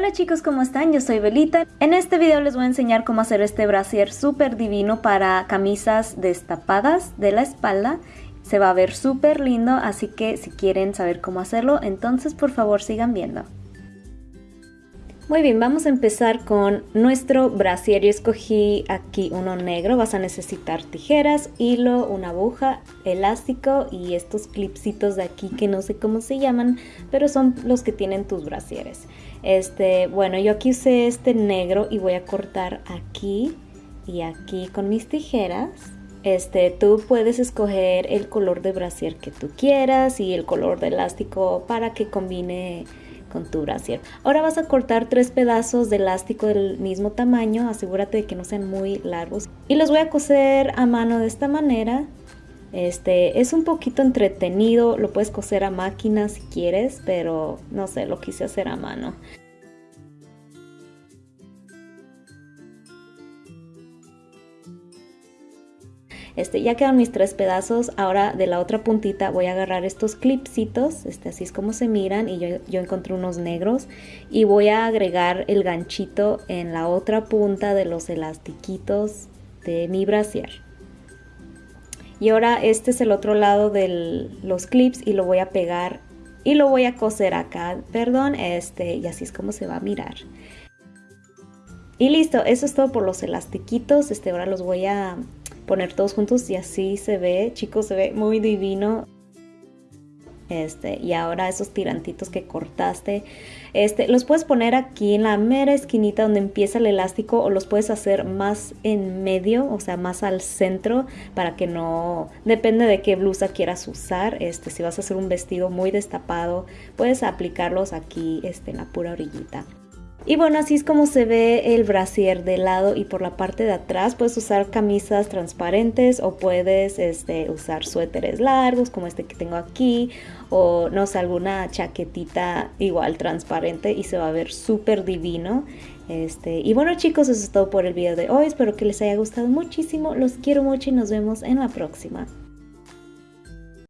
Hola chicos, ¿cómo están? Yo soy Belita. En este video les voy a enseñar cómo hacer este brasier súper divino para camisas destapadas de la espalda. Se va a ver súper lindo, así que si quieren saber cómo hacerlo, entonces por favor sigan viendo. Muy bien, vamos a empezar con nuestro brasier. Yo escogí aquí uno negro. Vas a necesitar tijeras, hilo, una aguja, elástico y estos clipsitos de aquí que no sé cómo se llaman, pero son los que tienen tus brasieres. Este, bueno, yo aquí usé este negro y voy a cortar aquí y aquí con mis tijeras. Este, tú puedes escoger el color de brasier que tú quieras y el color de elástico para que combine con tu brasier. Ahora vas a cortar tres pedazos de elástico del mismo tamaño, asegúrate de que no sean muy largos. Y los voy a coser a mano de esta manera. Este es un poquito entretenido, lo puedes coser a máquina si quieres, pero no sé, lo quise hacer a mano. Este, ya quedan mis tres pedazos, ahora de la otra puntita voy a agarrar estos clipsitos, este, así es como se miran y yo, yo encontré unos negros y voy a agregar el ganchito en la otra punta de los elastiquitos de mi brasier. Y ahora este es el otro lado de los clips y lo voy a pegar y lo voy a coser acá, perdón, este, y así es como se va a mirar. Y listo, eso es todo por los elastiquitos, este, ahora los voy a poner todos juntos y así se ve, chicos, se ve muy divino. Este, y ahora esos tirantitos que cortaste, este, los puedes poner aquí en la mera esquinita donde empieza el elástico o los puedes hacer más en medio, o sea, más al centro para que no, depende de qué blusa quieras usar, este, si vas a hacer un vestido muy destapado, puedes aplicarlos aquí este, en la pura orillita. Y bueno, así es como se ve el brasier de lado y por la parte de atrás. Puedes usar camisas transparentes o puedes este, usar suéteres largos como este que tengo aquí o no sé, alguna chaquetita igual transparente y se va a ver súper divino. Este, y bueno chicos, eso es todo por el video de hoy. Espero que les haya gustado muchísimo. Los quiero mucho y nos vemos en la próxima.